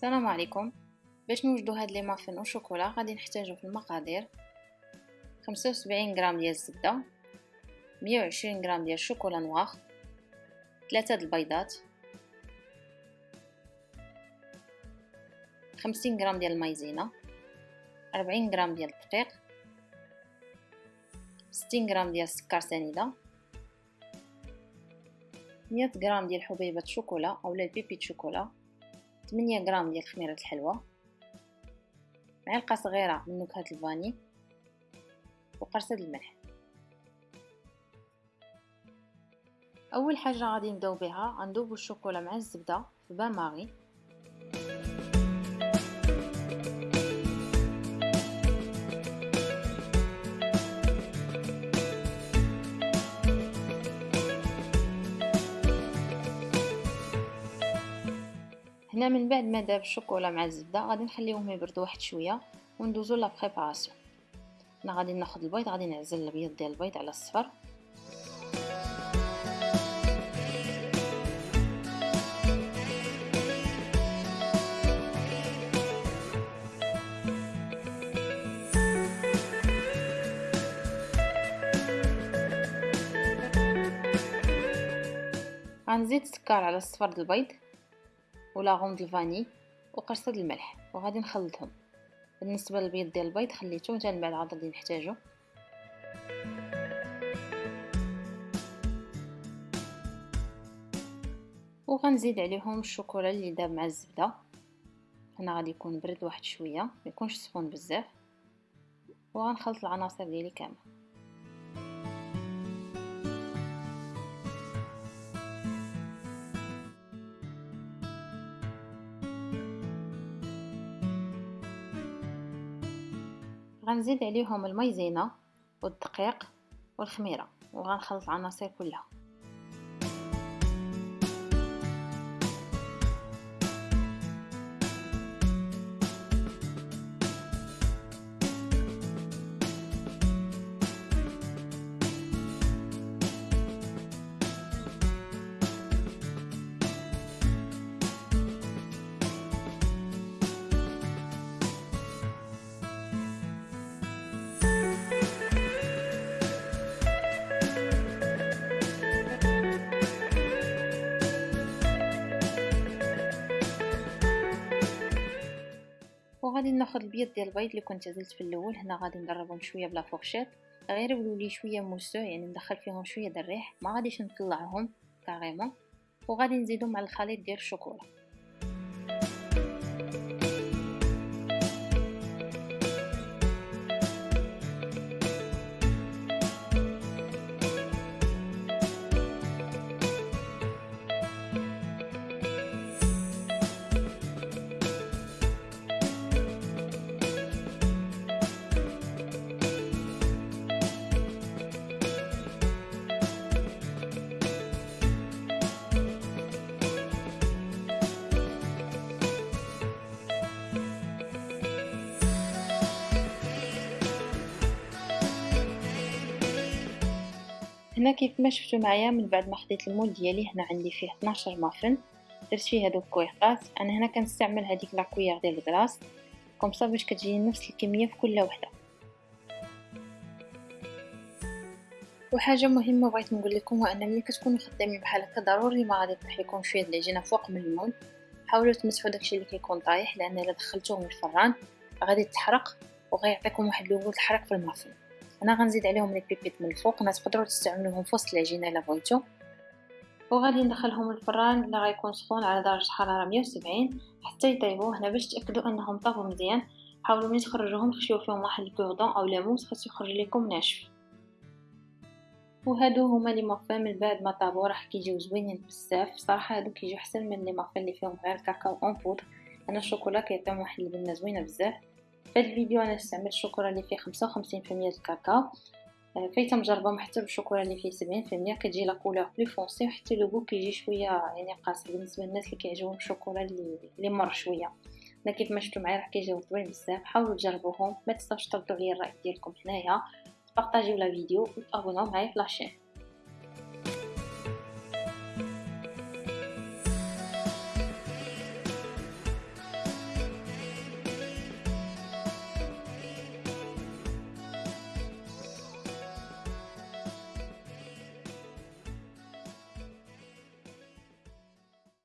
السلام عليكم. باش نوجدو هاد لي مافين أو شوكولا غادي نحتاجو في المقادير. خمسة وسبعين غرام ديال مية وعشرين غرام ديال الشوكولا نواغ ثلاثة د البيضات. خمسين غرام ديال المايزينا. أربعين غرام ديال الدقيق. ستين غرام ديال السكر سنيدة. مية غرام ديال حبيبة شوكولا أولا البيبي شوكولا. 8 غرام ديال خميرة الحلوى معلقة صغيرة من نكهة الفاني وقرصة الملح. أول حاجة غادي نبداو بها غندوبو الشوكولا مع الزبدة في بان ماغي. هنا من بعد ما داب الشوكولا مع الزبدة غادي نخليهم يبردوا واحد شوية وندوزو لا بريباراسيون. أنا غادي ناخذ البيض غادي نعزل الابيض ديال البيض على الصفر. غنزيد السكر على الصفر د البيض. ولا غوند الفاني وقرصة الملح وغادي نخلطهم. بالنسبة للبيض ديال البيض خليته حتى بعد عاد غادي نحتاجو. وغنزيد عليهم الشوكولا اللي داب مع الزبدة. هنا غادي يكون برد واحد شوية ما يكونش سخون بزاف. وغنخلط العناصر ديالي كامل. غنزيد عليهم المايزينا والدقيق والخميرة وغنخلط العناصر كلها. وغادي ناخذ البيض ديال البيض اللي كنت عزلت في الأول. هنا غادي نضربهم شوية ب la fourchette. غير يولوا لي شوية mousseux يعني ندخل فيهم شوية د الريح ما غاديش نطلعهم carrément. وغادي نزيدهم مع الخليط ديال الشوكولا هنا كيف ما شفتوا معايا من بعد ما خديت ال moule ديالي هنا عندي فيه 12 مافن درت فيه هادوك كويغطات. أنا هنا كنستعمل هذيك la cuillère ديال ال glace comme ça باش كتجي نفس الكمية في كل وحدة. وحاجة مهمة بغيت نقول لكم هو ان ملي كتكونوا خدامين بحال هكا ضروري ما غادي يطيح لكم شوية العجينه فوق من ال moule حاولوا تمسحوا داكشي اللي كيكون طايح لأن إلا دخلتوه من الفران غادي تحرق وغيعطيكم واحد لون الحرق في المافن. أنا غنزيد عليهم les pépites من الفوق. أنا تقدروا تستعملوهم في وسط العجينة إلا بغيتو. وغادي ندخلهم الفران اللي غيكون سخون على درجة حرارة 170 حتى يطيبوا هنا باش تأكدوا أنهم طابوا مزيان. حاولوا ملي تخرجوهم تخشيو فيهم واحد ال cure-dent أو الموس خاصو يخرج لكم ناشف. وهادو هما les muffins من بعد ما طابوا راح كيجيو زوينين بزاف. صراحة هادو كيجيو أحسن من les muffins اللي فيهم غير cacao en poudre. أنا الشوكولا كيعطيهم واحد البنة زوينة بزاف. في هذا الفيديو أنا استعملت الشوكولا اللي فيه 55% الكاكاو آه، فايته مجربه حتى بالشوكولا اللي فيه 70% كتجي la couleur plus foncée وحتى لو كيجي شوية يعني قاصر بالنسبة للناس اللي كيعجبهم الشوكولا اللي اللي مر شوية. أنا كيف ما شفتوا معايا راح كيجيو طويل بزاف. حاولوا تجربوهم ما تنساوش تردوا لي الرأي ديالكم هنايا. بارطاجيو la vidéo وتابوناو معايا في la chaîne